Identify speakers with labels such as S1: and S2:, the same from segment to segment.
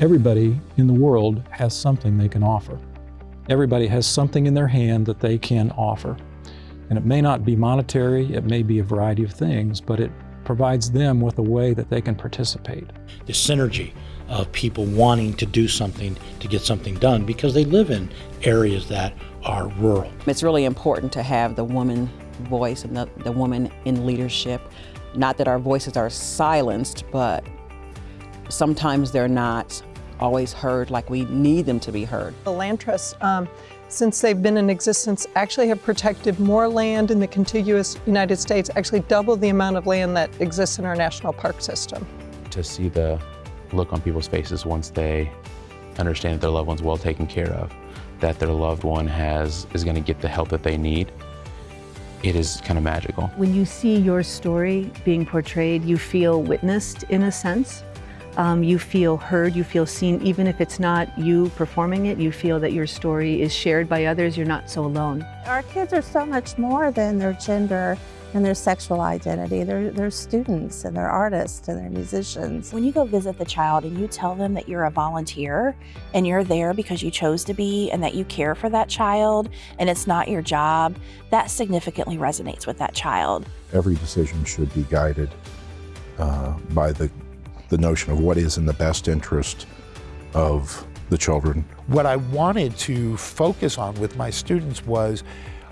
S1: Everybody in the world has something they can offer. Everybody has something in their hand that they can offer. And it may not be monetary, it may be a variety of things, but it provides them with a way that they can participate.
S2: The synergy of people wanting to do something to get something done because they live in areas that are rural.
S3: It's really important to have the woman voice and the, the woman in leadership. Not that our voices are silenced, but sometimes they're not always heard like we need them to be heard.
S4: The land trusts, um, since they've been in existence, actually have protected more land in the contiguous United States, actually double the amount of land that exists in our national park system.
S5: To see the look on people's faces once they understand that their loved one's well taken care of, that their loved one has is going to get the help that they need, it is kind of magical.
S6: When you see your story being portrayed, you feel witnessed in a sense. Um, you feel heard, you feel seen, even if it's not you performing it, you feel that your story is shared by others, you're not so alone.
S7: Our kids are so much more than their gender and their sexual identity. They're, they're students and they're artists and they're musicians.
S8: When you go visit the child and you tell them that you're a volunteer and you're there because you chose to be and that you care for that child and it's not your job, that significantly resonates with that child.
S9: Every decision should be guided uh, by the, the notion of what is in the best interest of the children.
S10: What I wanted to focus on with my students was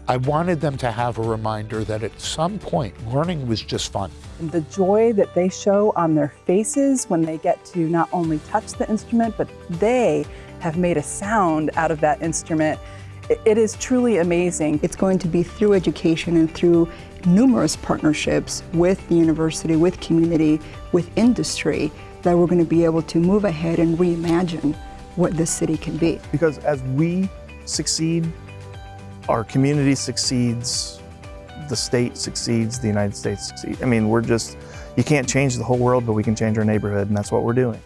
S10: I wanted them to have a reminder that at some point, learning was just fun.
S11: And the joy that they show on their faces when they get to not only touch the instrument, but they have made a sound out of that instrument. It is truly amazing.
S12: It's going to be through education and through numerous partnerships with the university, with community, with industry, that we're going to be able to move ahead and reimagine what this city can be.
S13: Because as we succeed, our community succeeds, the state succeeds, the United States succeeds. I mean, we're just, you can't change the whole world, but we can change our neighborhood, and that's what we're doing.